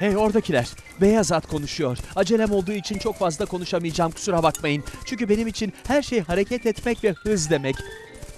Hey oradakiler. Beyaz at konuşuyor. Acelem olduğu için çok fazla konuşamayacağım kusura bakmayın. Çünkü benim için her şey hareket etmek ve hız demek.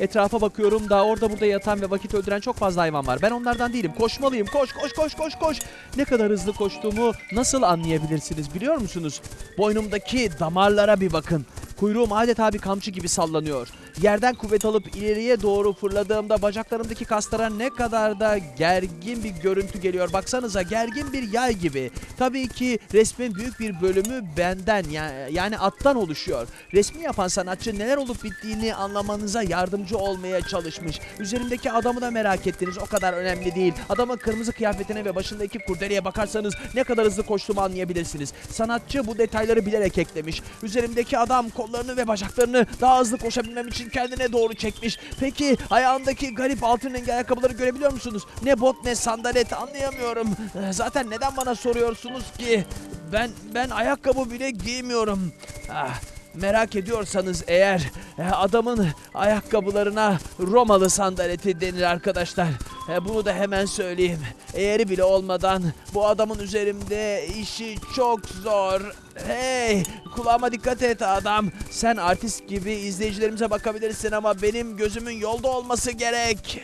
Etrafa bakıyorum da orada burada yatan ve vakit öldüren çok fazla hayvan var. Ben onlardan değilim. Koşmalıyım. Koş koş koş koş koş. Ne kadar hızlı koştuğumu nasıl anlayabilirsiniz biliyor musunuz? Boynumdaki damarlara bir bakın. Kuyruğum adeta bir kamçı gibi sallanıyor. Yerden kuvvet alıp ileriye doğru fırladığımda bacaklarımdaki kaslara ne kadar da gergin bir görüntü geliyor. Baksanıza gergin bir yay gibi. Tabii ki resmin büyük bir bölümü benden ya- yani attan oluşuyor. Resmi yapan sanatçı neler olup bittiğini anlamanıza yardımcı olmaya çalışmış. Üzerimdeki adamı da merak ettiniz. O kadar önemli değil. Adamın kırmızı kıyafetine ve başındaki kurdeleye bakarsanız ne kadar hızlı koştuğumu anlayabilirsiniz. Sanatçı bu detayları bilerek eklemiş. Üzerimdeki adam kollarını ve bacaklarını daha hızlı koşabilmem için kendine doğru çekmiş. Peki ayağındaki garip altın rengi ayakkabıları görebiliyor musunuz? Ne bot ne sandalet anlayamıyorum. Ee, Zaten neden bana soruyorsunuz ki? Ben ben ayakkabı bile giymiyorum. Ah, merak ediyorsanız eğer e, adamın ayakkabılarına Romalı sandaleti denir arkadaşlar. E, Bunu da hemen söyleyeyim. Eğeri bile olmadan bu adamın üzerimde işi çok zor. Hey kulağıma dikkat et adam. Sen artist gibi izleyicilerimize bakabilirsin ama benim gözümün yolda olması gerek.